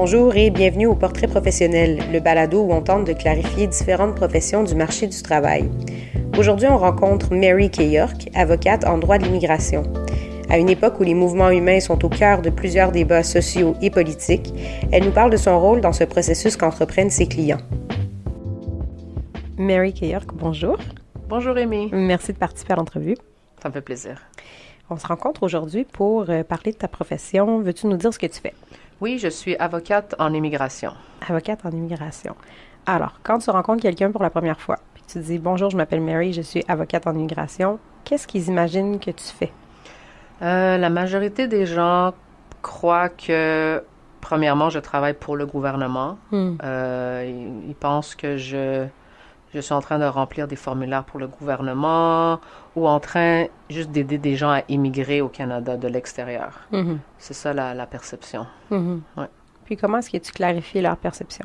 Bonjour et bienvenue au Portrait professionnel, le balado où on tente de clarifier différentes professions du marché du travail. Aujourd'hui, on rencontre Mary K. York, avocate en droit de l'immigration. À une époque où les mouvements humains sont au cœur de plusieurs débats sociaux et politiques, elle nous parle de son rôle dans ce processus qu'entreprennent ses clients. Mary K. York, bonjour. Bonjour Amy. Merci de participer à l'entrevue. Ça me fait plaisir. On se rencontre aujourd'hui pour euh, parler de ta profession. Veux-tu nous dire ce que tu fais? Oui, je suis avocate en immigration. Avocate en immigration. Alors, quand tu rencontres quelqu'un pour la première fois, puis tu dis Bonjour, je m'appelle Mary, je suis avocate en immigration, qu'est-ce qu'ils imaginent que tu fais? Euh, la majorité des gens croient que, premièrement, je travaille pour le gouvernement. Hmm. Euh, ils, ils pensent que je, je suis en train de remplir des formulaires pour le gouvernement ou en train juste d'aider des gens à immigrer au Canada de l'extérieur. Mhm. C'est ça la, la perception. Mhm. Ouais. Puis comment est-ce que tu clarifies leur perception?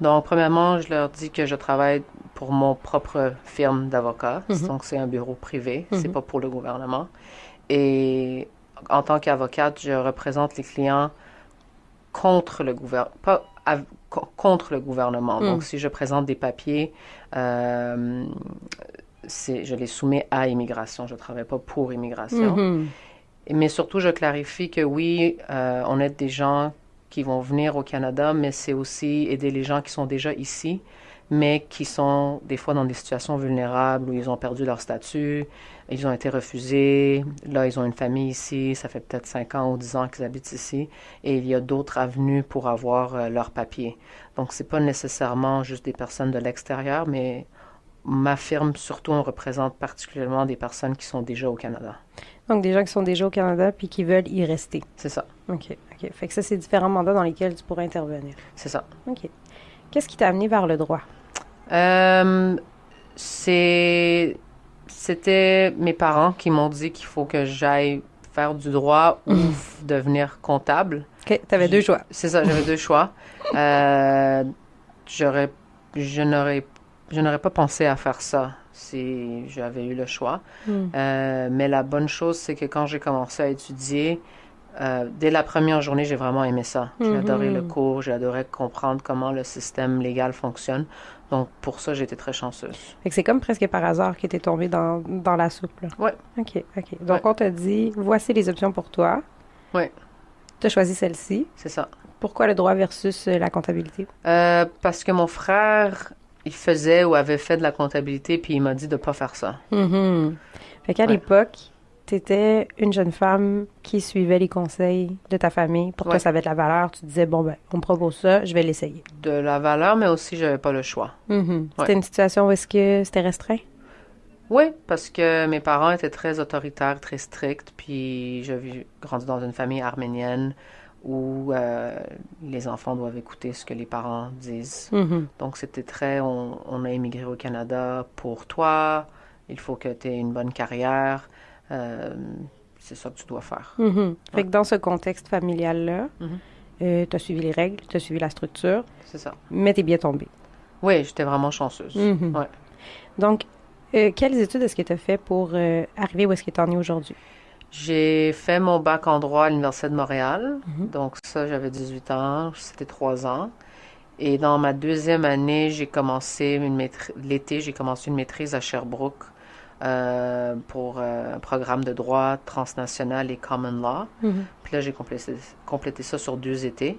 Donc, premièrement, je leur dis que je travaille pour mon propre firme d'avocats. Mhm. Donc, c'est un bureau privé. C'est pas pour le gouvernement. Et en tant qu'avocate, je représente les clients contre le gouvernement. Pas co- contre le gouvernement. Mhm. Donc, si je présente des papiers, euh, je les soumets à immigration. Je travaille pas pour immigration. Mhm. Mais surtout, je clarifie que oui, euh, on aide des gens qui vont venir au Canada, mais c'est aussi aider les gens qui sont déjà ici, mais qui sont des fois dans des situations vulnérables où ils ont perdu leur statut, ils ont été refusés, là ils ont une famille ici, ça fait peut-être 5 ans ou 10 ans qu'ils habitent ici, et il y a d'autres avenues pour avoir euh, leur papier. Donc c'est pas nécessairement juste des personnes de l'extérieur, mais ma firme, surtout, on représente particulièrement des personnes qui sont déjà au Canada. Donc, des gens qui sont déjà au Canada puis qui veulent y rester. C'est ça, OK. OK. Fait que ça, c'est différents mandats dans lesquels tu pourrais intervenir. c'est ça. OK. Qu'est-ce qui t'a amené vers le droit? Euh, c'est, c'était mes parents qui m'ont dit qu'il faut que j'aille faire du droit ou f- devenir comptable. OK. T'avais deux choix. C'est ça, j'avais deux choix. Euh, j'aurais, je n'aurais, je n'aurais pas pensé à faire ça si j'avais eu le choix. Hmm. Euh, mais la bonne chose, c'est que quand j'ai commencé à étudier, euh, dès la première journée, j'ai vraiment aimé ça. J'ai Mhm. adoré le cours, j'ai adoré comprendre comment le système légal fonctionne. Donc, pour ça, été très chanceuse. Fait que c'est comme presque par hasard que t'es tombé dans, dans la soupe, là. Ouais. OK. OK. Donc, Ouais. on t'a dit, voici les options pour toi. Ouais. Tu as choisi celle-ci. C'est ça. Pourquoi le droit versus euh, la comptabilité? Euh, parce que mon frère, il faisait ou avait fait de la comptabilité, puis il m'a dit de pas faire ça. Mhm. Fait qu'à Ouais. l'époque, tu étais une jeune femme qui suivait les conseils de ta famille. Pour toi, Ouais. ça avait de la valeur. Tu disais, bon, ben, on me propose ça, je vais l'essayer. De la valeur, mais aussi, j'avais pas le choix. Mhm. C'était Ouais. une situation où est-ce que c'était restreint? Oui, parce que mes parents étaient très autoritaires, très stricts, puis j'ai grandi dans une famille arménienne où euh, les enfants doivent écouter ce que les parents disent. Mhm. Donc c'était très, on, on a immigré au Canada pour toi, il faut que tu aies une bonne carrière, c'est ça que tu dois faire. Mhm. Fait Ouais. que dans ce contexte familial-là, Mhm. tu as suivi les règles, tu as suivi la structure, C'est ça. mais tu es bien tombée. Oui, j'étais vraiment chanceuse. Mhm. Ouais. Donc, euh, quelles études est-ce que tu as fait pour euh, arriver où est-ce que tu en es aujourd'hui? J'ai fait mon bac en droit à l'Université de Montréal. Donc ça, j'avais 18 ans, c'était 3 ans. Et dans ma deuxième année, j'ai commencé une maîtrise, l'été, j'ai commencé une maîtrise à Sherbrooke euh, pour euh, un programme de droit transnational et common law. Mhm. Puis là, j'ai complété, complété ça sur deux étés.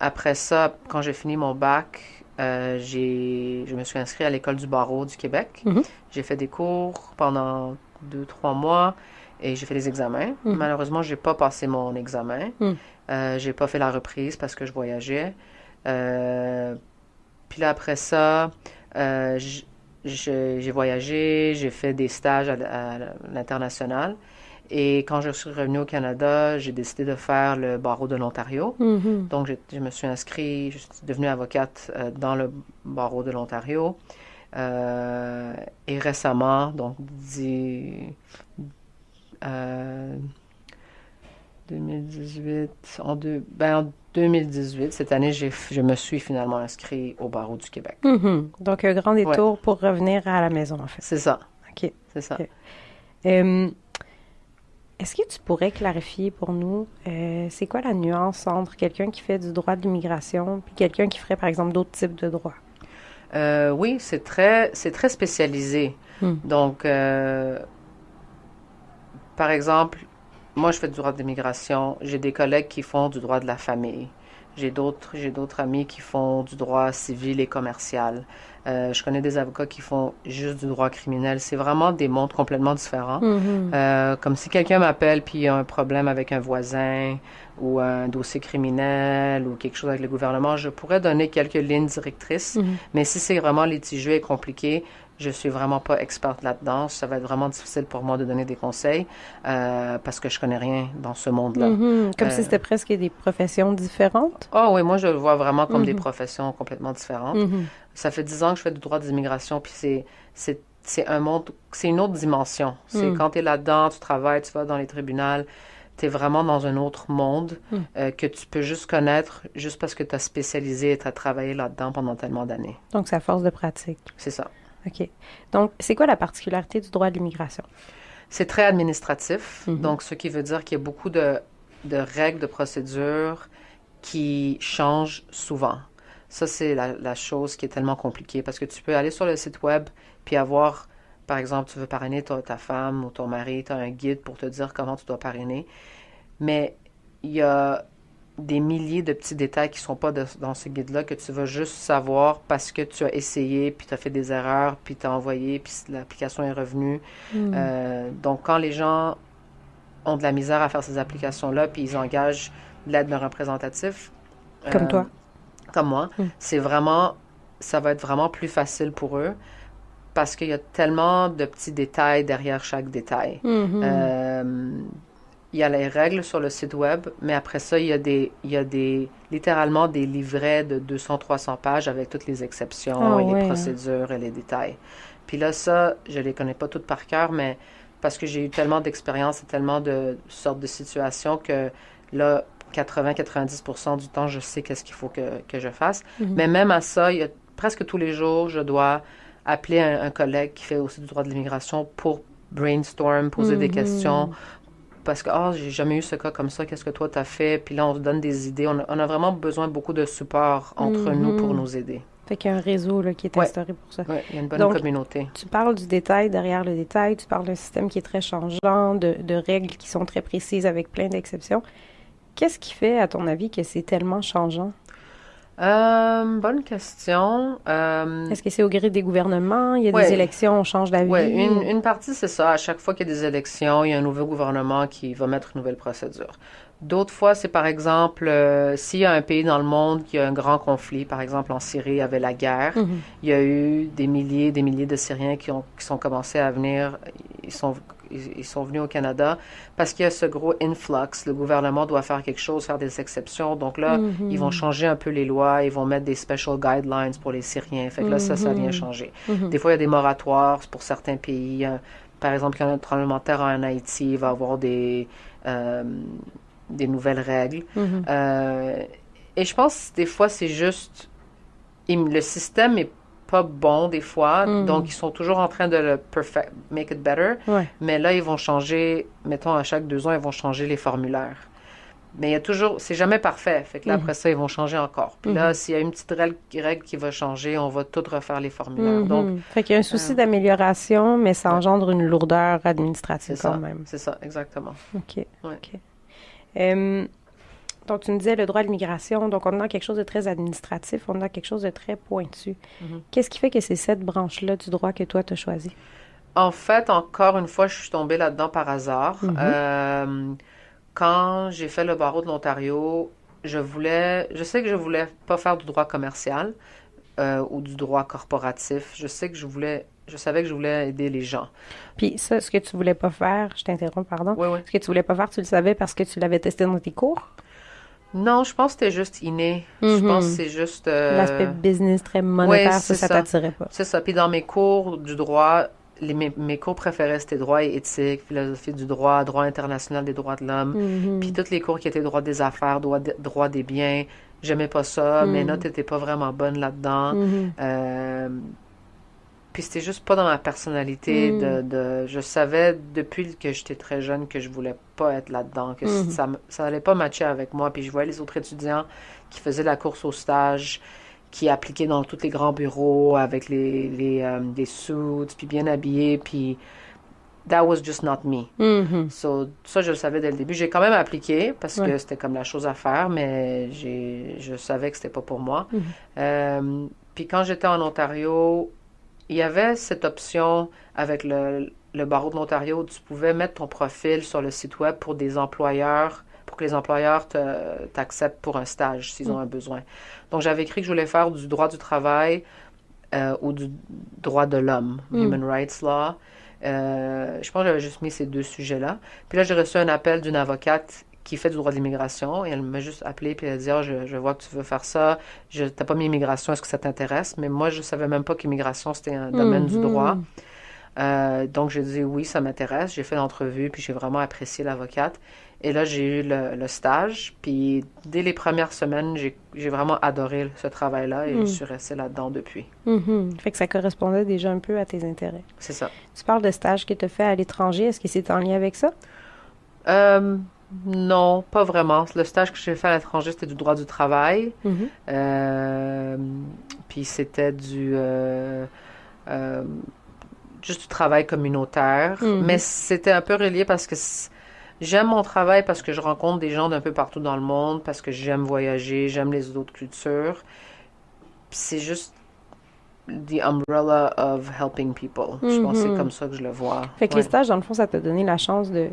Après ça, quand j'ai fini mon bac, euh, j'ai, je me suis inscrit à l'école du barreau du Québec. Mhm. J'ai fait des cours pendant deux, trois mois et j'ai fait des examens. Mhm. Malheureusement, j'ai pas passé mon examen. Mhm. Euh, j'ai pas fait la reprise parce que je voyageais. Euh, puis là, après ça, euh, j'ai voyagé, j'ai fait des stages à, l'international. Et quand je suis revenue au Canada, j'ai décidé de faire le barreau de l'Ontario. Mhm. Donc, je me suis inscrite, je suis devenue avocate euh, dans le barreau de l'Ontario. Euh, et récemment, donc, dix- euh, 2018, en, deux, ben, en 2018, cette année, je me suis finalement inscrit au barreau du Québec. Mhm. Donc, un grand détour pour revenir à la maison, en fait. C'est ça. OK. C'est ça. Euh, Est-ce que tu pourrais clarifier pour nous, euh, c'est quoi la nuance entre quelqu'un qui fait du droit de l'immigration puis quelqu'un qui ferait, par exemple, d'autres types de droits? Euh, oui, c'est très, très spécialisé. Hmm. Donc, euh, par exemple, moi, je fais du droit de l'immigration. J'ai des collègues qui font du droit de la famille. J'ai d'autres, j'ai d'autres amis qui font du droit civil et commercial. Euh, je connais des avocats qui font juste du droit criminel. C'est vraiment des mondes complètement différents. Mhm. Euh, comme si quelqu'un m'appelle puis il y a un problème avec un voisin ou un dossier criminel ou quelque chose avec le gouvernement, je pourrais donner quelques lignes directrices. Mhm. Mais si c'est vraiment litigieux et compliqué, je suis vraiment pas experte là-dedans. Ça va être vraiment difficile pour moi de donner des conseils euh, parce que je connais rien dans ce monde-là. Mhm. Comme si Euh, c'était presque des professions différentes. Oh oui, moi je le vois vraiment comme des Mhm. professions complètement différentes. Mhm. Ça fait dix ans que je fais du droit des immigrations, puis c'est, c'est, un monde, c'est une autre dimension. C'est quand tu es là-dedans, tu travailles, tu vas dans les tribunaux, tu es vraiment dans un autre monde Mm. euh, que tu peux juste connaître juste parce que tu as spécialisé et tu as travaillé là-dedans pendant tellement d'années. Donc, c'est à force de pratique. C'est ça. OK. Donc, c'est quoi la particularité du droit de l'immigration? C'est très administratif, Mhm. donc ce qui veut dire qu'il y a beaucoup de, de règles, de procédures qui changent souvent. Ça, c'est la, la chose qui est tellement compliquée parce que tu peux aller sur le site web puis avoir, par exemple, tu veux parrainer ta, ta femme ou ton mari, tu as un guide pour te dire comment tu dois parrainer. Mais il y a des milliers de petits détails qui sont pas de- dans ce guide-là que tu vas juste savoir parce que tu as essayé, puis tu as fait des erreurs, puis tu as envoyé, puis l'application est revenue. Mhm. Euh, donc, quand les gens ont de la misère à faire ces applications-là, puis ils engagent l'aide d'un représentatif, Comme euh, toi. comme moi, Mm. c'est vraiment, ça va être vraiment plus facile pour eux parce qu'il y a tellement de petits détails derrière chaque détail. Mhm. Euh, il y a les règles sur le site web, mais après ça, il y a des, il y a des, littéralement des livrets de 200-300 pages avec toutes les exceptions Ah et ouais, les procédures et les détails. Puis là, ça, je les connais pas toutes par cœur, mais parce que j'ai eu tellement d'expérience et tellement de sortes de situations que là, 80-90% du temps, je sais qu'est-ce qu'il faut que, que je fasse. Mhm. Mais même à ça, il y a, presque tous les jours, je dois appeler un, un collègue qui fait aussi du droit de l'immigration pour brainstorm, poser des Mhm. questions. Parce que, oh, j'ai jamais eu ce cas comme ça, qu'est-ce que toi t'as fait? Puis là, on se donne des idées. On a, on a vraiment besoin de beaucoup de support entre Mhm. nous pour nous aider. Fait qu'il y a un réseau là, qui est Ouais. instauré pour ça. Ouais, il y a une bonne Donc- communauté. Tu parles du détail derrière le détail, tu parles d'un système qui est très changeant, de, de règles qui sont très précises avec plein d'exceptions. Qu'est-ce qui fait, à ton avis, que c'est tellement changeant? Euh, bonne question. Euh, Est-ce que c'est au gré des gouvernements? Il y a Ouais. des élections, on change d'avis? Oui, une, une partie, c'est ça. À chaque fois qu'il y a des élections, il y a un nouveau gouvernement qui va mettre une nouvelle procédure. D'autres fois, c'est par exemple, euh, s'il y a un pays dans le monde qui a un grand conflit, par exemple en Syrie, il y avait la guerre, Mhm. il y a eu des milliers des milliers de Syriens qui, ont, qui sont commencés à venir, ils sont, ils, ils sont venus au Canada parce qu'il y a ce gros influx. Le gouvernement doit faire quelque chose, faire des exceptions. Donc là, Mhm. ils vont changer un peu les lois, ils vont mettre des special guidelines pour les Syriens. Fait que là, ça, ça vient Mhm. changer. Mhm. Des fois, il y a des moratoires pour certains pays. Euh, Par exemple, quand un tremblement de terre en Haïti, il va y avoir des, euh, des nouvelles règles. Mhm. Euh, et je pense des fois, c'est juste... il- Le système est pas bon des fois, Mhm. donc ils sont toujours en train de le perfect, make it better. Ouais. Mais là, ils vont changer, mettons, à chaque deux ans, ils vont changer les formulaires. Mais il y a toujours, c'est jamais parfait. Fait que là, après ça, ils vont changer encore. Puis là, Mhm. s'il y a une petite règle, qui va changer, on va tout refaire les formulaires. Donc, fait qu'il y a un souci euh, d'amélioration, mais ça engendre une lourdeur administrative quand ça. même. C'est ça, exactement. OK. Ouais. OK. Euh, donc, tu me disais le droit à l'immigration. Donc, on est dans quelque chose de très administratif, on est dans quelque chose de très pointu. Mhm. Qu'est-ce qui fait que c'est cette branche-là du droit que toi, tu as choisi? En fait, encore une fois, je suis tombée là-dedans par hasard. Mhm. Euh, quand j'ai fait le barreau de l'Ontario, je voulais, je sais que je voulais pas faire du droit commercial euh, ou du droit corporatif. Je sais que je voulais, je savais que je voulais aider les gens. Puis ça, ce que tu voulais pas faire, je t'interromps, pardon. Oui, oui. Ce que tu voulais pas faire, tu le savais parce que tu l'avais testé dans tes cours? Non, je pense que c'était juste inné. Je Mhm. pense que c'est juste. euh, L'aspect business très monétaire, ouais, ça, ça t'attirait pas. C'est ça. Puis dans mes cours du droit, les, mes, mes cours préférés, c'était droit et éthique, philosophie du droit, droit international des droits de l'homme. Mhm. Puis tous les cours qui étaient droit des affaires, droit, de- droit des biens, j'aimais pas ça. Mes Mhm. notes étaient pas vraiment bonnes là-dedans. Euh, puis c'était juste pas dans ma personnalité. Mm. De, de, je savais depuis que j'étais très jeune que je voulais pas être là-dedans, que Mhm. ça, ça allait pas matcher avec moi. Puis je voyais les autres étudiants qui faisaient la course au stage, qui appliquaient dans tous les grands bureaux avec les, les, euh, les suits, puis bien habillés, puis that was just not me. Mhm. So, ça, je le savais dès le début. J'ai quand même appliqué parce Ouais. que c'était comme la chose à faire, mais je savais que c'était pas pour moi. Mhm. Euh, puis quand j'étais en Ontario, il y avait cette option avec le, le barreau de l'Ontario où tu pouvais mettre ton profil sur le site web pour des employeurs, pour que les employeurs te- t'acceptent pour un stage s'ils ont un besoin. Donc j'avais écrit que je voulais faire du droit du travail euh, ou du droit de l'homme, Mm. Human Rights Law. Euh, je pense que j'avais juste mis ces deux sujets-là. Puis là, j'ai reçu un appel d'une avocate qui fait du droit de l'immigration et elle m'a juste appelé puis elle a dit je, je vois que tu veux faire ça. Je t'as pas mis immigration, est-ce que ça t'intéresse? Mais moi, je savais même pas qu'immigration c'était un domaine du Mhm. droit. Euh, donc j'ai dit oui, ça m'intéresse. J'ai fait l'entrevue puis j'ai vraiment apprécié l'avocate. Et là, j'ai eu le, le stage. Puis dès les premières semaines, j'ai j'ai vraiment adoré ce travail-là et Mm. je suis restée là-dedans depuis. Mhm. Fait que ça correspondait déjà un peu à tes intérêts. C'est ça. Tu parles de stage que tu as fait à l'étranger. Est-ce que c'est en lien avec ça? Euh, non, pas vraiment. Le stage que j'ai fait à l'étranger, c'était du droit du travail. Mhm. Euh, puis c'était du euh, euh, juste du travail communautaire. Mhm. Mais c'était un peu relié parce que j'aime mon travail parce que je rencontre des gens d'un peu partout dans le monde, parce que j'aime voyager, j'aime les autres cultures. Puis c'est juste the umbrella of helping people. Je pense que c'est Mhm. comme ça que je le vois. Fait que Ouais. les stages, dans le fond, ça t'a donné la chance de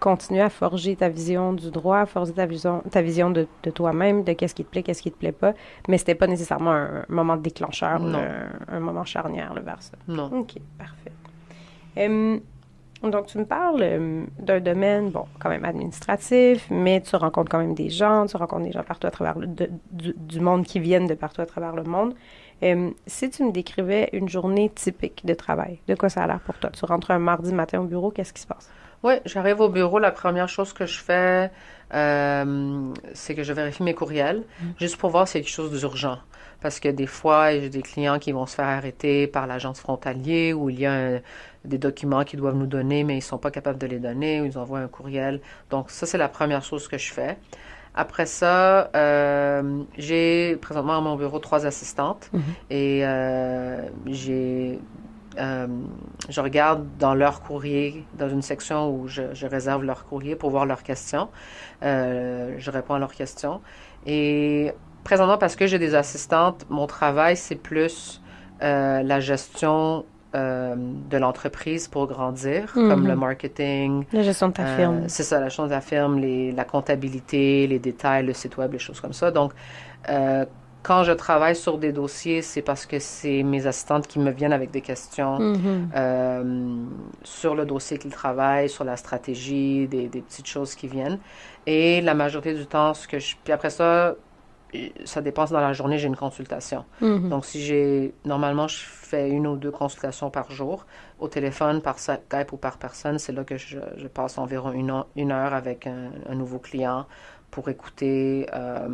continuer à forger ta vision du droit, à forger ta vision, ta vision de, de toi-même, de qu'est-ce qui te plaît, qu'est-ce qui te plaît pas. Mais c'était pas nécessairement un, moment déclencheur, Non. un, un moment charnière là, vers ça. Non. OK, parfait. Hum, donc, tu me parles hum, d'un domaine, bon, quand même administratif, mais tu rencontres quand même des gens, tu rencontres des gens partout à travers le, de- du, du monde qui viennent de partout à travers le monde. Hum, si tu me décrivais une journée typique de travail, de quoi ça a l'air pour toi? Tu rentres un mardi matin au bureau, qu'est-ce qui se passe? Oui, j'arrive au bureau, la première chose que je fais, euh, c'est que je vérifie mes courriels, juste pour voir s'il y a quelque chose d'urgent. Parce que des fois, j'ai des clients qui vont se faire arrêter par l'agence frontalier ou il y a un- des documents qu'ils doivent nous donner, mais ils sont pas capables de les donner ou ils envoient un courriel. Donc ça, c'est la première chose que je fais. Après ça, euh, j'ai présentement à mon bureau trois assistantes Mhm. et euh, j'ai euh, je regarde dans leur courrier, dans une section où je, je réserve leur courrier pour voir leurs questions. Euh, je réponds à leurs questions. Et présentement, parce que j'ai des assistantes, mon travail, c'est plus euh, la gestion de l'entreprise pour grandir, comme Mhm. le marketing, La gestion de ta firme. c'est ça, la chose de la firme, les, la comptabilité, les détails, le site web, les choses comme ça. Donc, quand je travaille sur des dossiers, c'est parce que c'est mes assistantes qui me viennent avec des questions Mhm. euh, sur le dossier qu'ils travaillent, sur la stratégie, des, des petites choses qui viennent. Et la majorité du temps, ce que je... Puis après ça, ça dépense dans la journée, j'ai une consultation. Mhm. Donc, si j'ai. Normalement, je fais une ou deux consultations par jour. Au téléphone, par Skype ou par personne, c'est là que je, je passe environ une, heure- une heure avec un, un nouveau client pour écouter euh,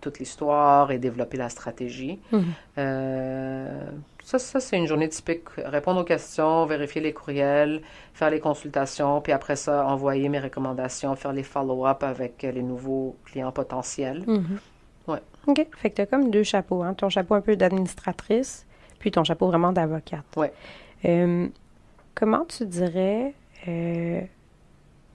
toute l'histoire et développer la stratégie. Mhm. Euh, ça, ça c'est une journée typique. Répondre aux questions, vérifier les courriels, faire les consultations, puis après ça, envoyer mes recommandations, faire les follow-up avec les nouveaux clients potentiels. Mhm. Ouais. OK. Fait que tu as comme deux chapeaux. Hein? Ton chapeau un peu d'administratrice, puis ton chapeau vraiment d'avocate. Ouais. Euh, comment tu dirais. euh,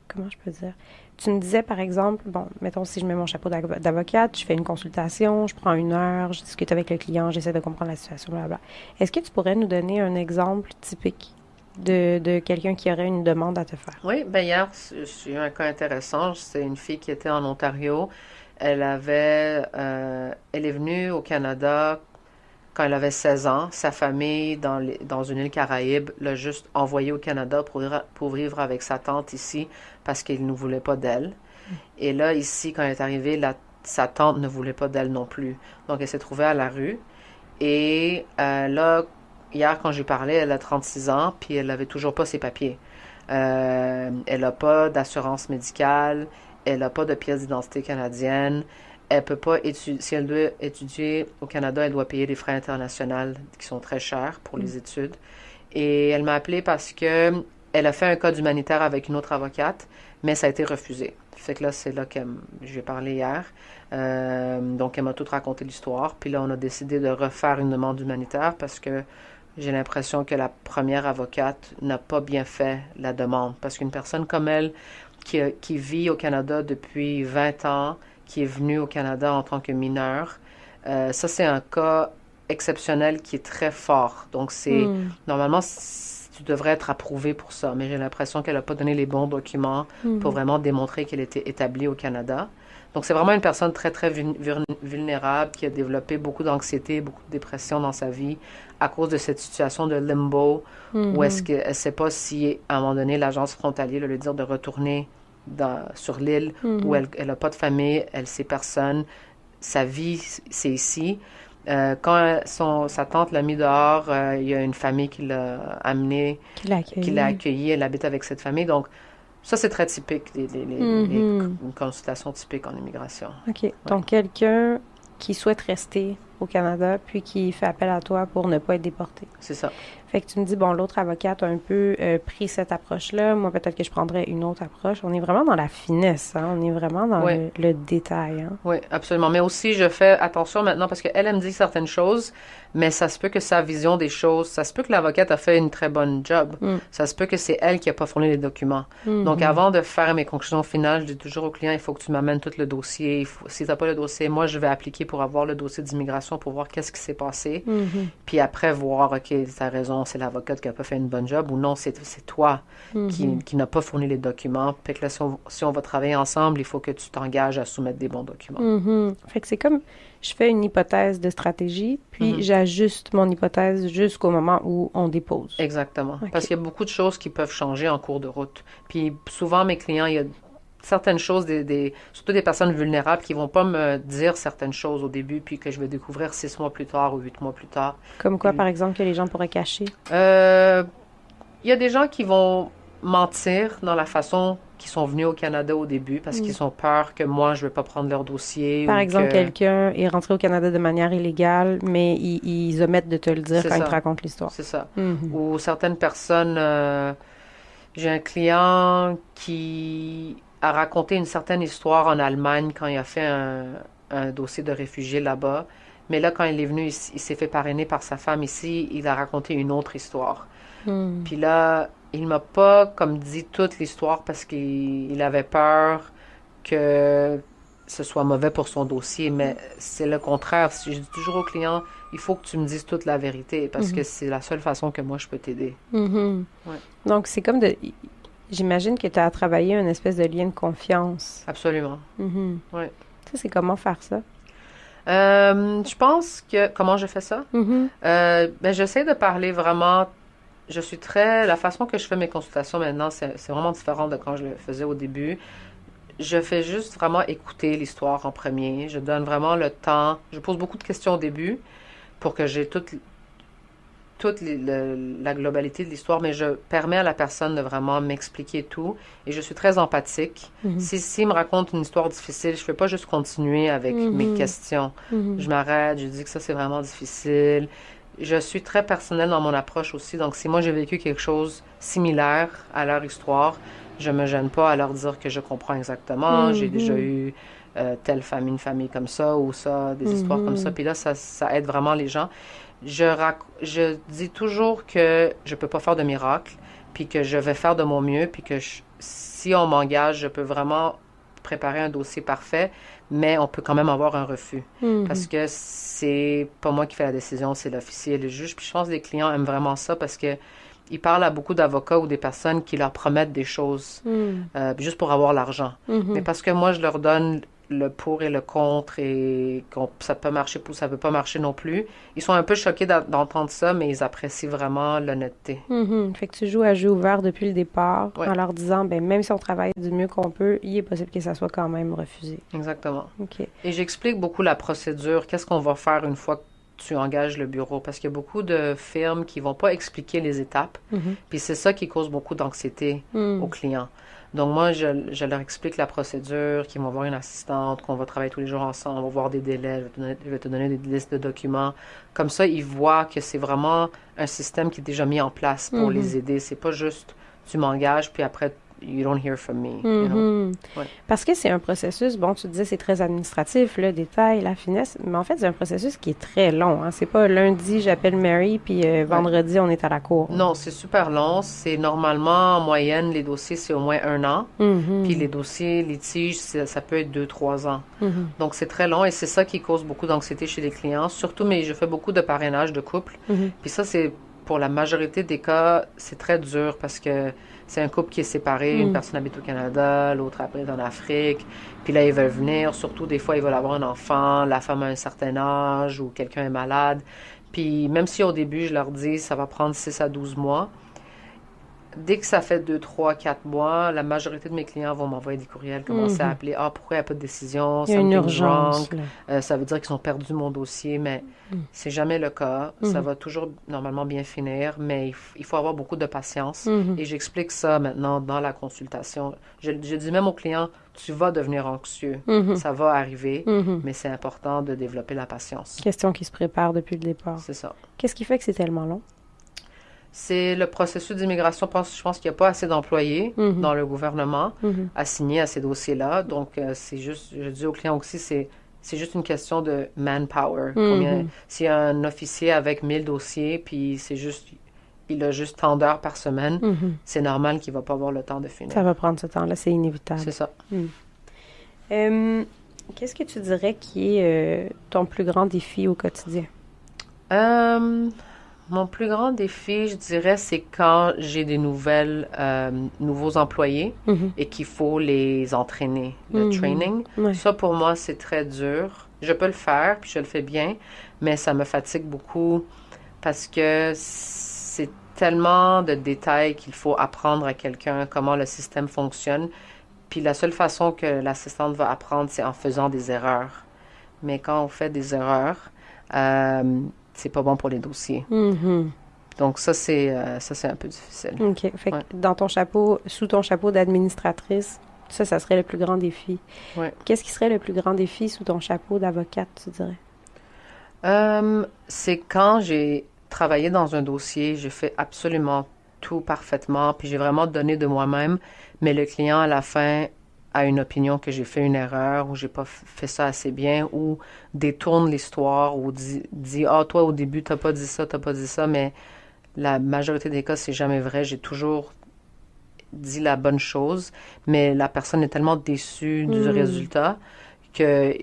comment je peux dire? Tu me disais, par exemple, bon, mettons, si je mets mon chapeau d'avo- d'avocate, je fais une consultation, je prends une heure, je discute avec le client, j'essaie de comprendre la situation, blablabla. Est-ce que tu pourrais nous donner un exemple typique de, de quelqu'un qui aurait une demande à te faire? Oui, ben hier, j'ai eu un cas intéressant. C'est une fille qui était en Ontario. Elle avait, euh, elle est venue au Canada quand elle avait 16 ans. Sa famille, dans, les- dans une île Caraïbe, l'a juste envoyée au Canada pour, vivre- avec sa tante ici parce qu'il ne voulait pas d'elle. Et là, ici, quand elle est arrivée, sa tante ne voulait pas d'elle non plus. Donc, elle s'est trouvée à la rue. Et euh, là, hier, quand j'ai parlé, elle a 36 ans, puis elle avait toujours pas ses papiers. Euh, elle n'a pas d'assurance médicale, elle n'a pas de pièce d'identité canadienne, elle peut pas étudier, si elle doit étudier au Canada, elle doit payer des frais internationaux qui sont très chers pour les études. Et elle m'a appelé parce que elle a fait un cas humanitaire avec une autre avocate, mais ça a été refusé. Fait que là, c'est là que je lui ai parlé hier. Euh, donc, elle m'a tout raconté l'histoire. Puis là, on a décidé de refaire une demande humanitaire parce que j'ai l'impression que la première avocate n'a pas bien fait la demande. Parce qu'une personne comme elle, qui, qui, vit au Canada depuis 20 ans, qui est venue au Canada en tant que mineure, euh, ça, c'est un cas exceptionnel qui est très fort. Donc, c'est Hmm. normalement, tu devrais être approuvé pour ça. Mais j'ai l'impression qu'elle n'a pas donné les bons documents Hmm. pour vraiment démontrer qu'elle était établie au Canada. Donc, c'est vraiment une personne très, très vul- vul- vulnérable qui a développé beaucoup d'anxiété, beaucoup de dépression dans sa vie à cause de cette situation de limbo Hmm. où est-ce qu'elle ne sait pas si, à un moment donné, l'agence frontalière va lui dire de retourner dans, sur l'île Hmm. où elle n'a pas de famille, elle sait personne, sa vie, c'est ici. Euh, quand son, sa tante l'a mis dehors, euh, il y a une famille qui l'a amené, Qui l'a accueilli. qui l'a accueilli, elle habite avec cette famille. Donc, ça, c'est très typique, les, les, les- Mhm. les- une consultation typique en immigration. OK. Donc, quelqu'un qui souhaite rester au Canada, puis qui fait appel à toi pour ne pas être déporté. C'est ça. Fait que tu me dis, bon, l'autre avocate a un peu euh, pris cette approche-là. Moi, peut-être que je prendrais une autre approche. On est vraiment dans la finesse, hein? On est vraiment dans le, le détail, hein? Oui, absolument. Mais aussi, je fais attention maintenant parce qu'elle, elle me dit certaines choses, mais ça se peut que sa vision des choses, ça se peut que l'avocate a fait une très bonne job. Mm. Ça se peut que c'est elle qui a pas fourni les documents. Mhm. Donc, avant de faire mes conclusions finales, je dis toujours au client, il faut que tu m'amènes tout le dossier. Il faut- si tu n'as pas le dossier, moi, je vais appliquer pour avoir le dossier d'immigration pour voir qu'est-ce qui s'est passé. Mhm. Puis après, voir, OK, tu as raison, c'est l'avocate qui a pas fait une bonne job ou non, c'est toi qui, Mhm. qui n'a pas fourni les documents. Puis que là, si on, si on va travailler ensemble, il faut que tu t'engages à soumettre des bons documents. Mhm. Fait que c'est comme, je fais une hypothèse de stratégie, puis Mhm. j'ajuste mon hypothèse jusqu'au moment où on dépose. Exactement. Parce qu'il y a beaucoup de choses qui peuvent changer en cours de route. Puis souvent, mes clients, il y a certaines choses, des, des- surtout des personnes vulnérables, qui vont pas me dire certaines choses au début, puis que je vais découvrir six mois plus tard ou huit mois plus tard. Comme quoi, par exemple, que les gens pourraient cacher? Euh, il y a des gens qui vont mentir dans la façon qu'ils sont venus au Canada au début, parce qu'ils ont peur que moi, je vais pas prendre leur dossier. Par ou exemple, que- quelqu'un est rentré au Canada de manière illégale, mais ils, ils omettent de te le dire quand ils ça. te racontent l'histoire. C'est ça. Mhm. ou certaines personnes. euh, j'ai un client qui a raconté une certaine histoire en Allemagne quand il a fait un, un dossier de réfugié là-bas. Mais là, quand il est venu il s'est fait parrainer par sa femme ici, il a raconté une autre histoire. Mhm. Puis là, il m'a pas comme dit toute l'histoire parce qu'il il avait peur que ce soit mauvais pour son dossier, mais c'est le contraire. Je dis toujours au client, il faut que tu me dises toute la vérité parce Mhm. que c'est la seule façon que moi je peux t'aider. Ouais. Donc, c'est comme de... J'imagine que tu as travaillé une espèce de lien de confiance. Absolument. Mhm. Ouais. Ça, c'est comment faire ça? Euh, je pense que comment je fais ça? Mhm. Euh, ben, j'essaie de parler vraiment. Je suis très. La façon que je fais mes consultations maintenant, c'est vraiment différent de quand je le faisais au début. Je fais juste vraiment écouter l'histoire en premier. Je donne vraiment le temps. Je pose beaucoup de questions au début pour que j'ai toute, toute les- le- la globalité de l'histoire, mais je permets à la personne de vraiment m'expliquer tout. Et je suis très empathique. Mhm. Si, s'il me raconte une histoire difficile, je ne fais pas juste continuer avec mes Mhm. questions. Mhm. Je m'arrête, je dis que ça c'est vraiment difficile. Je suis très personnelle dans mon approche aussi, donc si moi j'ai vécu quelque chose similaire à leur histoire, je me gêne pas à leur dire que je comprends exactement. J'ai déjà eu euh, telle famille, une famille comme ça ou ça, des histoires comme ça. Puis là, ça, ça aide vraiment les gens. Je, rac- je dis toujours que je peux pas faire de miracle, puis que je vais faire de mon mieux, puis que je- si on m'engage, je peux vraiment préparer un dossier parfait, mais on peut quand même avoir un refus. Mhm. Parce que c'est pas moi qui fais la décision, c'est l'officier et le juge. Puis je pense que les clients aiment vraiment ça parce que ils parlent à beaucoup d'avocats ou des personnes qui leur promettent des choses Mhm. euh, juste pour avoir l'argent. Mhm. Mais parce que moi, je leur donne le pour et le contre et qu'on, ça peut marcher ou ça peut pas marcher non plus. Ils sont un peu choqués d'entendre ça, mais ils apprécient vraiment l'honnêteté. Mhm. Fait que tu joues à jeu ouvert depuis le départ Ouais. en leur disant, ben même si on travaille du mieux qu'on peut, il est possible que ça soit quand même refusé. Exactement. OK. Et j'explique beaucoup la procédure, qu'est-ce qu'on va faire une fois que tu engages le bureau, parce qu'il y a beaucoup de firmes qui vont pas expliquer les étapes, Mhm. puis c'est ça qui cause beaucoup d'anxiété Mhm. aux clients. Donc moi, je, je leur explique la procédure, qu'ils vont voir une assistante, qu'on va travailler tous les jours ensemble, on va voir des délais, je vais te donner, je vais te donner des listes de documents. Comme ça, ils voient que c'est vraiment un système qui est déjà mis en place pour Mhm. les aider. C'est pas juste tu m'engages, puis après, you don't hear from me. you know? Mhm. Ouais. Parce que c'est un processus, bon, tu disais c'est très administratif, le détail, la finesse, mais en fait, c'est un processus qui est très long. Hein. C'est pas lundi, j'appelle Mary, puis euh, vendredi, on est à la cour. Non, c'est super long. C'est normalement, en moyenne, les dossiers, c'est au moins un an. Mhm. Puis les dossiers litiges, ça peut être deux, trois ans. Mhm. Donc c'est très long et c'est ça qui cause beaucoup d'anxiété chez les clients. Surtout, mais je fais beaucoup de parrainage de couple. Mhm. Puis ça, c'est pour la majorité des cas, c'est très dur parce que c'est un couple qui est séparé. Une Mm. personne habite au Canada, l'autre après est en Afrique. Puis là, ils veulent venir. Surtout, des fois, ils veulent avoir un enfant. La femme a un certain âge ou quelqu'un est malade. Puis même si au début, je leur dis ça va prendre 6 à 12 mois, dès que ça fait 2, 3, 4 mois, la majorité de mes clients vont m'envoyer des courriels, commencer à Mhm. appeler Ah, pourquoi il n'y a pas de décision? Il y a une urgence. Euh, ça veut dire qu'ils ont perdu mon dossier, mais Mm. c'est jamais le cas. Ça Mhm. va toujours normalement bien finir, mais il, faut avoir beaucoup de patience. Mhm. Et j'explique ça maintenant dans la consultation. Je, je dis même aux clients, tu vas devenir anxieux. Ça va arriver, mais c'est important de développer la patience. Question qui se prépare depuis le départ. C'est ça. Qu'est-ce qui fait que c'est tellement long? C'est le processus d'immigration. Je pense, qu'il n'y a pas assez d'employés Mhm. dans le gouvernement Mhm. assignés à ces dossiers-là. Donc, euh, c'est juste, je dis aux clients aussi, c'est, c'est juste une question de manpower. Combien, Mhm. s'il y a un officier avec 1000 dossiers, puis c'est juste, il a juste tant d'heures par semaine, Mhm. c'est normal qu'il va pas avoir le temps de finir. Ça va prendre ce temps-là, c'est inévitable. C'est ça. Euh, Qu'est-ce que tu dirais qui est euh, ton plus grand défi au quotidien? Mon plus grand défi, je dirais, c'est quand j'ai des nouvelles, euh, nouveaux employés Mhm. et qu'il faut les entraîner, le Mhm. training. Ouais. Ça, pour moi, c'est très dur. Je peux le faire, puis je le fais bien, mais ça me fatigue beaucoup parce que c'est tellement de détails qu'il faut apprendre à quelqu'un comment le système fonctionne. Puis la seule façon que l'assistante va apprendre, c'est en faisant des erreurs. Mais quand on fait des erreurs, euh, c'est pas bon pour les dossiers. Mhm. Donc ça, c'est euh, ça, c'est un peu difficile. OK. Fait que dans ton chapeau, sous ton chapeau d'administratrice, ça, ça serait le plus grand défi. Ouais. Qu'est-ce qui serait le plus grand défi sous ton chapeau d'avocate, tu dirais? Euh, c'est quand j'ai travaillé dans un dossier, j'ai fait absolument tout parfaitement, puis j'ai vraiment donné de moi-même, mais le client à la fin a une opinion que j'ai fait une erreur ou j'ai pas fait ça assez bien ou détourne l'histoire ou dit, dit ah toi au début t'as pas dit ça, t'as pas dit ça, mais la majorité des cas c'est jamais vrai. J'ai toujours dit la bonne chose, mais la personne est tellement déçue du Mm. résultat que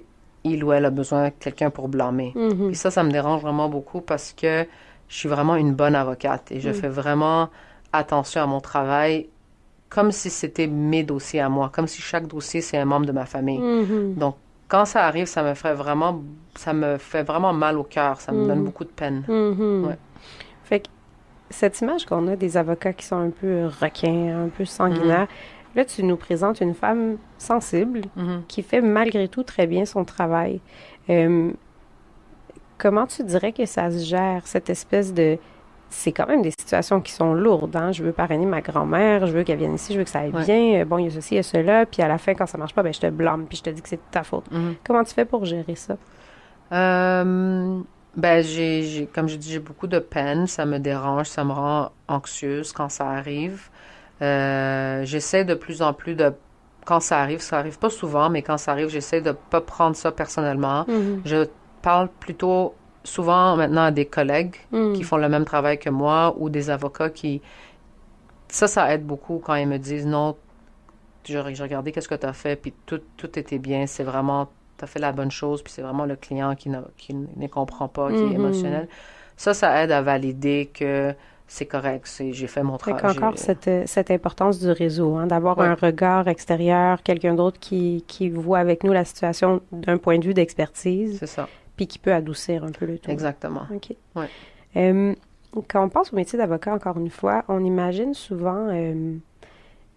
il ou elle a besoin de quelqu'un pour blâmer. Mhm. Puis ça, ça me dérange vraiment beaucoup parce que je suis vraiment une bonne avocate et je Mm. fais vraiment attention à mon travail comme si c'était mes dossiers à moi, comme si chaque dossier c'est un membre de ma famille. Mhm. Donc quand ça arrive, ça me fait vraiment, ça me fait vraiment mal au cœur, ça me Mm. donne beaucoup de peine. Mhm. Ouais. Fait que cette image qu'on a des avocats qui sont un peu requins, un peu sanguinaires, là, tu nous présentes une femme sensible qui fait malgré tout très bien son travail. Euh, comment tu dirais que ça se gère, cette espèce de... C'est quand même des situations qui sont lourdes. Hein? Je veux parrainer ma grand-mère, je veux qu'elle vienne ici, je veux que ça aille Ouais. bien. Euh, Bon, il y a ceci, il y a cela. Puis à la fin, quand ça marche pas, ben, je te blâme, puis je te dis que c'est de ta faute. Mhm. Comment tu fais pour gérer ça? Euh, ben, j'ai, j'ai- comme je dis, j'ai beaucoup de peine, ça me dérange, ça me rend anxieuse quand ça arrive. Euh, j'essaie de plus en plus de, quand ça arrive, ça arrive pas souvent, mais quand ça arrive, j'essaie de pas prendre ça personnellement. Mhm. Je parle plutôt souvent maintenant à des collègues Mhm. qui font le même travail que moi ou des avocats qui... Ça, ça aide beaucoup quand ils me disent non, j'ai regardé qu'est-ce que tu as fait, puis tout, tout était bien, c'est vraiment, tu as fait la bonne chose, puis c'est vraiment le client qui, qui ne comprend pas, qui est émotionnel. Ça, ça aide à valider que c'est correct, j'ai fait mon travail. qu'encore j'ai- cette, cette importance du réseau, hein, d'avoir Ouais. un regard extérieur, quelqu'un d'autre qui, qui voit avec nous la situation d'un point de vue d'expertise, C'est ça, puis qui peut adoucir un peu le tout. exactement. OK. Ouais. Euh, quand on pense au métier d'avocat, encore une fois, on imagine souvent euh,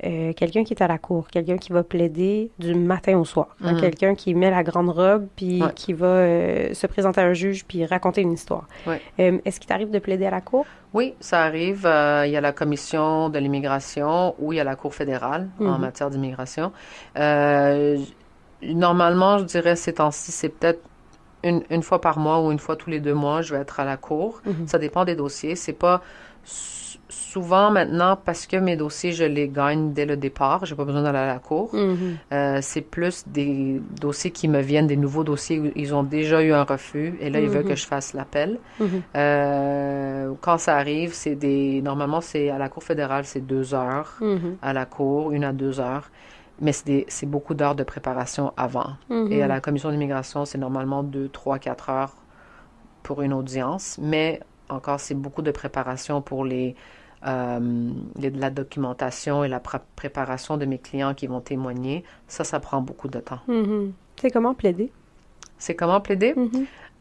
euh, quelqu'un qui est à la cour, quelqu'un qui va plaider du matin au soir, hein, Mhm. quelqu'un qui met la grande robe, puis Ouais. qui va se présenter à un juge, puis raconter une histoire. Ouais. Est-ce qu'il t'arrive de plaider à la cour? Oui, ça arrive. Il y a la commission de l'immigration ou il y a la Cour fédérale en Mhm. matière d'immigration. Normalement, je dirais ces temps-ci, c'est peut-être une, une fois par mois ou une fois tous les deux mois, je vais être à la Cour. Mhm. Ça dépend des dossiers. C'est pas sou- souvent maintenant parce que mes dossiers, je les gagne dès le départ. J'ai pas besoin d'aller à la Cour. Mhm. Euh, c'est plus des dossiers qui me viennent, des nouveaux dossiers où ils ont déjà eu un refus et là, ils veulent Mhm. que je fasse l'appel. Euh, quand ça arrive, c'est des. Normalement, c'est à la Cour fédérale, c'est deux heures à la Cour, une à deux heures. Mais c'est c'est beaucoup d'heures de préparation avant. Mhm. Et à la Commission d'immigration, c'est normalement deux, trois, quatre heures pour une audience. Mais encore, c'est beaucoup de préparation pour les, euh, les- la documentation et la pré- préparation de mes clients qui vont témoigner. Ça, ça prend beaucoup de temps. Mhm. Sais comment plaider? C'est comment plaider?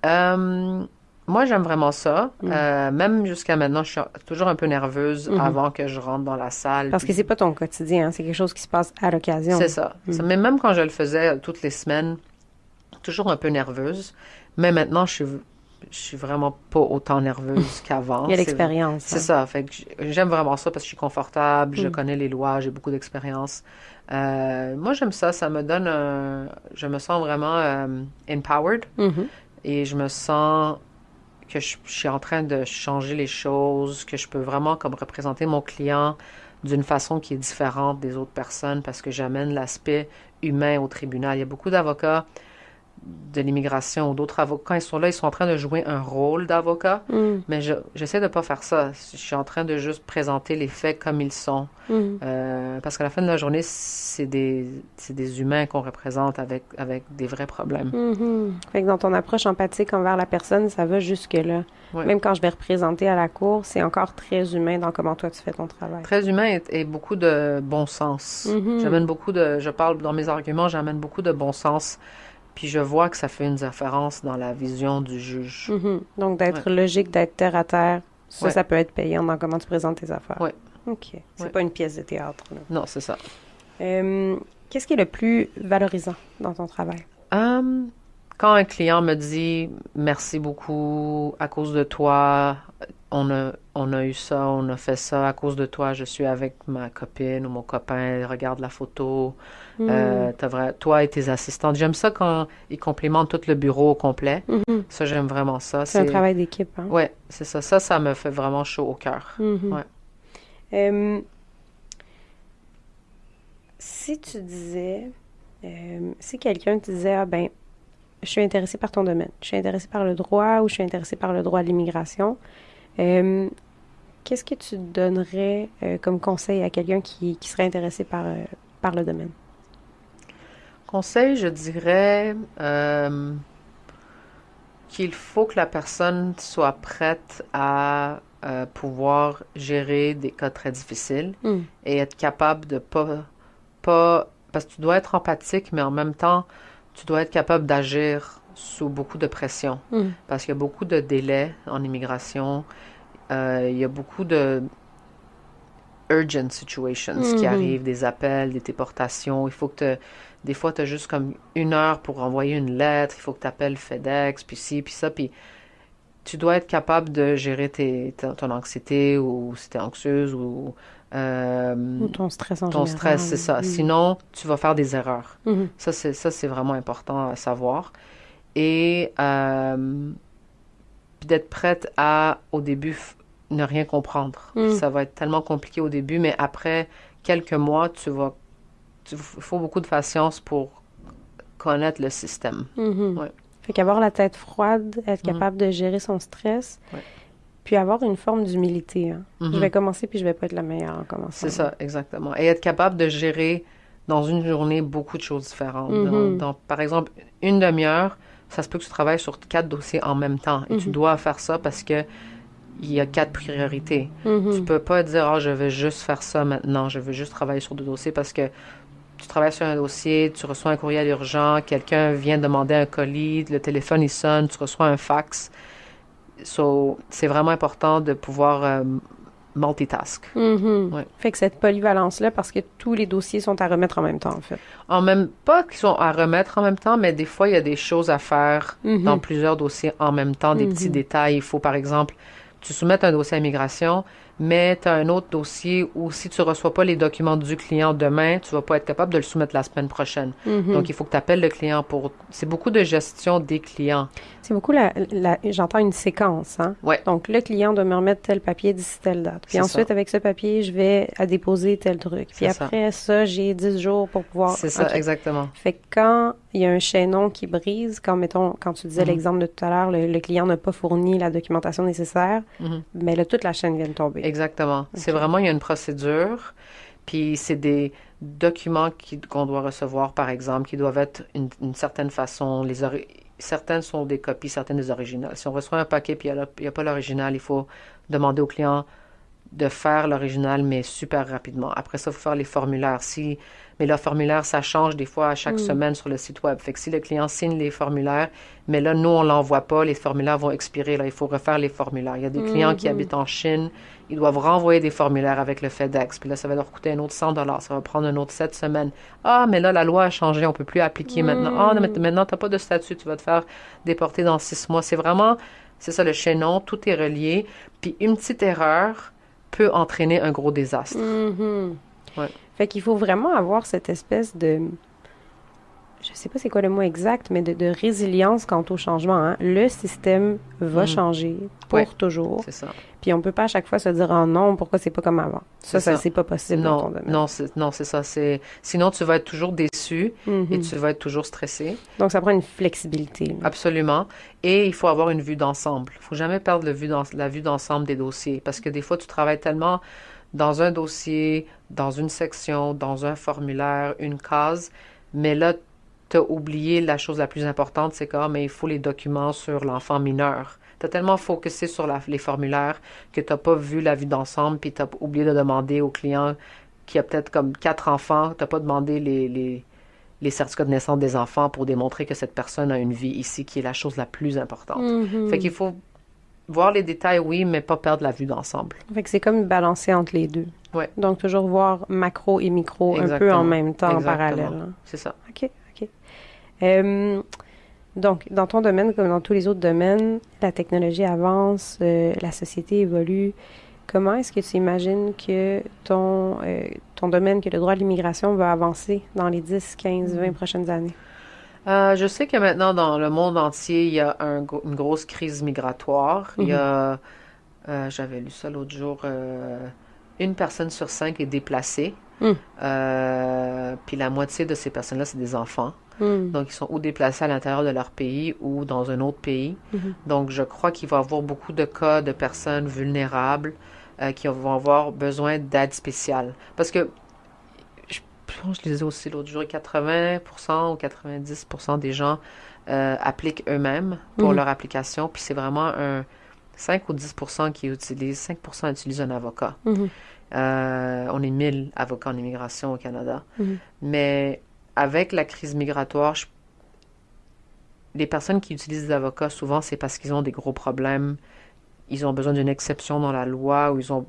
Euh, moi, j'aime vraiment ça. Mm. Euh, même jusqu'à maintenant, je suis toujours un peu nerveuse Mhm. avant que je rentre dans la salle. Parce que puis- c'est pas ton quotidien, hein, c'est quelque chose qui se passe à l'occasion. C'est ça. Mm. Mais même quand je le faisais toutes les semaines, toujours un peu nerveuse. Mais maintenant, je suis, je suis vraiment pas autant nerveuse qu'avant. Il y a l'expérience. C'est hein. ça. Fait que j'aime vraiment ça parce que je suis confortable, je Mm. connais les lois, j'ai beaucoup d'expérience. Euh, moi, j'aime ça. Ça me donne un... Je me sens vraiment euh, empowered Mhm. et je me sens que je, suis en train de changer les choses, que je peux vraiment comme représenter mon client d'une façon qui est différente des autres personnes parce que j'amène l'aspect humain au tribunal. Il y a beaucoup d'avocats de l'immigration ou d'autres avocats, quand ils sont là, ils sont en train de jouer un rôle d'avocat, Mhm. mais je, j'essaie de pas faire ça. Je suis en train de juste présenter les faits comme ils sont. Mhm. Euh, parce qu'à la fin de la journée, c'est des, des humains qu'on représente avec, avec des vrais problèmes. Fait que dans ton approche empathique envers la personne, ça va jusque-là. Même quand je vais représenter à la cour, c'est encore très humain dans comment toi tu fais ton travail. Très humain et, et beaucoup de bon sens. Mhm. J'amène beaucoup de, je parle dans mes arguments, j'amène beaucoup de bon sens. Puis je vois que ça fait une différence dans la vision du juge. Mhm. Donc d'être logique, d'être terre à terre, ça, Ouais. ça peut être payant dans comment tu présentes tes affaires. Ouais. OK. C'est Ouais. pas une pièce de théâtre. là. Non, c'est ça. Euh, Qu'est-ce qui est le plus valorisant dans ton travail? Hum, quand un client me dit merci beaucoup à cause de toi, on a, on a eu ça, on a fait ça à cause de toi, je suis avec ma copine ou mon copain, regarde la photo, Hmm. euh, vrai- toi et tes assistantes. J'aime ça quand ils complimentent tout le bureau au complet. Mhm. Ça, j'aime vraiment ça. C'est un travail d'équipe. Hein? Ouais, c'est ça. Ça, ça me fait vraiment chaud au cœur. Mhm. Ouais. Euh, si tu disais, euh, si quelqu'un te disait, ah ben, je suis intéressé par ton domaine, je suis intéressé par le droit ou je suis intéressé par le droit à l'immigration, euh, qu'est-ce que tu donnerais euh, comme conseil à quelqu'un qui, qui serait intéressé par, euh, par le domaine? Conseil, je dirais qu'il faut que la personne soit prête à pouvoir gérer des cas très difficiles Mm. et être capable de pas, pas, parce que tu dois être empathique, mais en même temps, tu dois être capable d'agir sous beaucoup de pression. Mm. Parce qu'il y a beaucoup de délais en immigration. Euh, il y a beaucoup de urgent situations qui Mhm. arrivent, des appels, des déportations. Il faut que tu... Des fois, tu as juste comme une heure pour envoyer une lettre. Il faut que tu appelles FedEx, puis ci, puis ça. Puis tu dois être capable de gérer tes, ton anxiété ou si tu es anxieuse ou... euh, Ou ton stress en ton général. stress, c'est ça. Sinon, tu vas faire des erreurs. Mhm. C'est, ça, c'est vraiment important à savoir. Et euh, d'être prête à, au début, ne rien comprendre. Mm. Ça va être tellement compliqué au début, mais après quelques mois, tu vas... Il faut beaucoup de patience pour connaître le système. Mhm. Ouais. Fait qu'avoir la tête froide, être Mhm. capable de gérer son stress, Ouais. puis avoir une forme d'humilité. hein. Je Mhm. vais commencer puis je vais pas être la meilleure en commençant. C'est ça, exactement. Et être capable de gérer dans une journée beaucoup de choses différentes. Dans- Mhm. dans- par exemple, une demi-heure, ça se peut que tu travailles sur quatre dossiers en même temps. Et tu Mhm. dois faire ça parce que il y a quatre priorités. Mhm. Tu peux pas dire, ah, je vais juste faire ça maintenant, je veux juste travailler sur deux dossiers parce que tu travailles sur un dossier, tu reçois un courriel urgent, quelqu'un vient demander un colis, le téléphone il sonne, tu reçois un fax. So, c'est vraiment important de pouvoir euh, multitask. Mhm. Ouais. Fait que cette polyvalence-là, parce que tous les dossiers sont à remettre en même temps, en fait. En même pas qu'ils sont à remettre en même temps, mais des fois il y a des choses à faire Mhm. dans plusieurs dossiers en même temps, des petits Mhm. détails. Il faut par exemple, tu soumets un dossier à immigration, mais tu as un autre dossier où si tu reçois pas les documents du client demain, tu vas pas être capable de le soumettre la semaine prochaine. Donc il faut que tu appelles le client pour c'est beaucoup de gestion des clients. C'est beaucoup la, la- j'entends une séquence, hein. Ouais. Donc, le client doit me remettre tel papier d'ici telle date. Puis ensuite, ça. avec ce papier, je vais à déposer tel truc. Puis ça. après ça, j'ai 10 jours pour pouvoir. C'est ça exactement. Fait que quand il y a un chaînon qui brise, quand, mettons, quand tu disais Mhm. l'exemple de tout à l'heure, le, le client n'a pas fourni la documentation nécessaire, Mhm. mais là, toute la chaîne vient de tomber. Exactement. C'est vraiment, il y a une procédure, puis c'est des documents qu'on doit recevoir, par exemple, qui doivent être une, une certaine façon. Les certaines sont des copies, certaines des originales. Si on reçoit un paquet puis il n'y a, pas l'original, il faut demander au client de faire l'original, mais super rapidement. Après ça, il faut faire les formulaires. Si, mais le formulaire, ça change des fois à chaque Mm. semaine sur le site web. Fait que si le client signe les formulaires, mais là, nous, on l'envoie pas, les formulaires vont expirer. Là, il faut refaire les formulaires. Il y a des clients qui Mhm. habitent en Chine, ils doivent renvoyer des formulaires avec le FedEx. Puis là, ça va leur coûter un autre 100 dollars. Ça va prendre un autre 7 semaines. Ah, mais là, la loi a changé. On peut plus appliquer maintenant. Ah, non, mais maintenant, t'as pas de statut. Tu vas te faire déporter dans six mois. C'est vraiment, c'est ça le chaînon. Tout est relié. Puis une petite erreur peut entraîner un gros désastre. Ouais. Fait qu'il faut vraiment avoir cette espèce de. Je sais pas c'est quoi le mot exact, mais de, de résilience quant au changement. hein. Le système va Mhm. changer pour Ouais. toujours. C'est ça. Puis on peut pas à chaque fois se dire oh non, pourquoi c'est pas comme avant? Ça, C'est ça, c'est pas possible dans ton Non, domaine. non, c'est, non, c'est ça. C'est, sinon, tu vas être toujours déçu et tu vas être toujours stressé. Donc ça prend une flexibilité. là. Absolument. Et il faut avoir une vue d'ensemble. Il faut jamais perdre le vue d'en- la vue d'ensemble des dossiers parce que des fois, tu travailles tellement dans un dossier, dans une section, dans un formulaire, une case, mais là, tu as oublié la chose la plus importante, c'est mais il faut les documents sur l'enfant mineur. Tu as tellement focusé sur la- les formulaires que tu n'as pas vu la vue d'ensemble, puis tu as oublié de demander au client qui a peut-être comme quatre enfants, tu n'as pas demandé les, les, les certificats de naissance des enfants pour démontrer que cette personne a une vie ici, qui est la chose la plus importante. Mhm. Fait qu'il faut voir les détails, oui, mais pas perdre la vue d'ensemble. Fait que c'est comme balancer entre les deux. Ouais. Donc toujours voir macro et micro un peu en même temps, en parallèle. hein. C'est ça. OK, OK. Euh, donc, dans ton domaine, comme dans tous les autres domaines, la technologie avance, euh, la société évolue. Comment est-ce que tu imagines que ton, euh, ton domaine, que le droit de l'immigration va avancer dans les 10, 15, 20 prochaines années? Euh, je sais que maintenant, dans le monde entier, il y a un une grosse crise migratoire. Il y a, euh, j'avais lu ça l'autre jour, une personne sur cinq est déplacée. Mm. Euh, puis la moitié de ces personnes-là, c'est des enfants. Hmm. Donc, ils sont ou déplacés à l'intérieur de leur pays ou dans un autre pays. Mhm. Donc, je crois qu'il va y avoir beaucoup de cas de personnes vulnérables euh, qui vont avoir besoin d'aide spéciale. Parce que, je pense que je lisais aussi l'autre jour, 80% ou 90% des gens euh, appliquent eux-mêmes pour leur application. Puis c'est vraiment un 5 ou 10% qui utilisent, 5% utilisent un avocat. Mhm. Euh, on est 1000 avocats en immigration au Canada. Mhm. Mais avec la crise migratoire, je- les personnes qui utilisent des avocats, souvent, c'est parce qu'ils ont des gros problèmes. Ils ont besoin d'une exception dans la loi ou ils ont.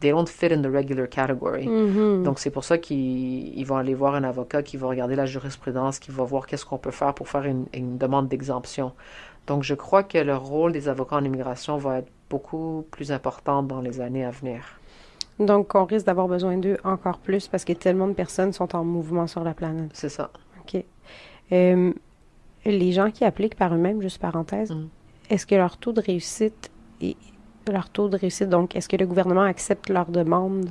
They don't fit in the regular category. Mhm. Donc, c'est pour ça qu'ils ils vont aller voir un avocat qui va regarder la jurisprudence, qui va voir qu'est-ce qu'on peut faire pour faire une, une demande d'exemption. Donc, je crois que le rôle des avocats en immigration va être beaucoup plus important dans les années à venir. Donc, on risque d'avoir besoin d'eux encore plus parce que tellement de personnes sont en mouvement sur la planète. C'est ça. OK. Euh, les gens qui appliquent par eux-mêmes, juste parenthèse, Mhm. est-ce que leur taux de réussite est leur taux de réussite, donc est-ce que le gouvernement accepte leur demande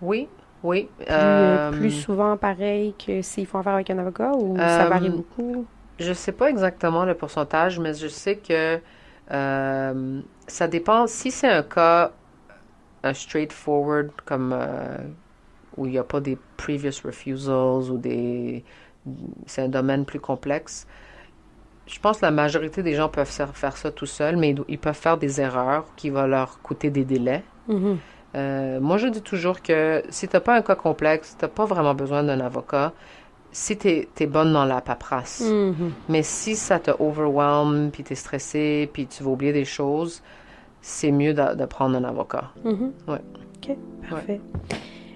Oui, oui. plus, euh, plus souvent pareil que s'ils font affaire avec un avocat ou ça Euh, varie beaucoup? Je sais pas exactement le pourcentage, mais je sais que euh, ça dépend. Si c'est un cas un straightforward comme euh, où il n'y a pas des previous refusals ou des c'est un domaine plus complexe. Je pense que la majorité des gens peuvent faire ça tout seuls, mais ils, peuvent faire des erreurs qui vont leur coûter des délais. Mhm. Euh, moi, je dis toujours que si t'as pas un cas complexe, t'as pas vraiment besoin d'un avocat. Si t'es es bonne dans la paperasse. Mhm. Mais si ça te overwhelm, puis t'es stressé, puis tu vas oublier des choses, c'est mieux de, de prendre un avocat. Ouais. OK, parfait.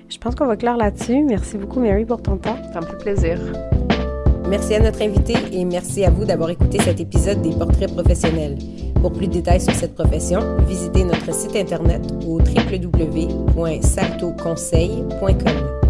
Je pense qu'on va clore là-dessus. Merci beaucoup, Mary, pour ton temps. Ça me fait plaisir. Merci à notre invité et merci à vous d'avoir écouté cet épisode des Portraits professionnels. Pour plus de détails sur cette profession, visitez notre site internet au www.saltoconseil.com.